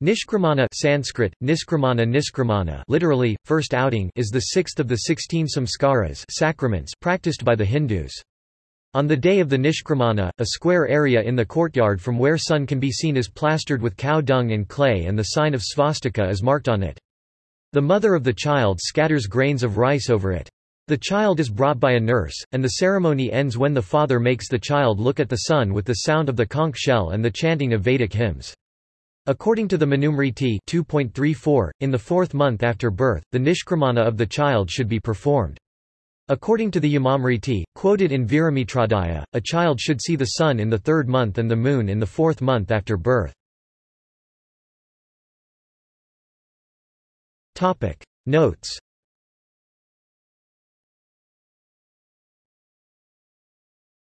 Nishkramana Sanskrit, Niskramana Niskramana literally, first outing is the sixth of the sixteen samskaras sacraments practiced by the Hindus. On the day of the Nishkramana, a square area in the courtyard from where sun can be seen is plastered with cow dung and clay and the sign of svastika is marked on it. The mother of the child scatters grains of rice over it. The child is brought by a nurse, and the ceremony ends when the father makes the child look at the sun with the sound of the conch shell and the chanting of Vedic hymns. According to the Manusmriti 2.34, in the fourth month after birth, the nishkramana of the child should be performed. According to the Yamasmriti, quoted in Viramitrodaya, a child should see the sun in the third month and the moon in the fourth month after birth. Notes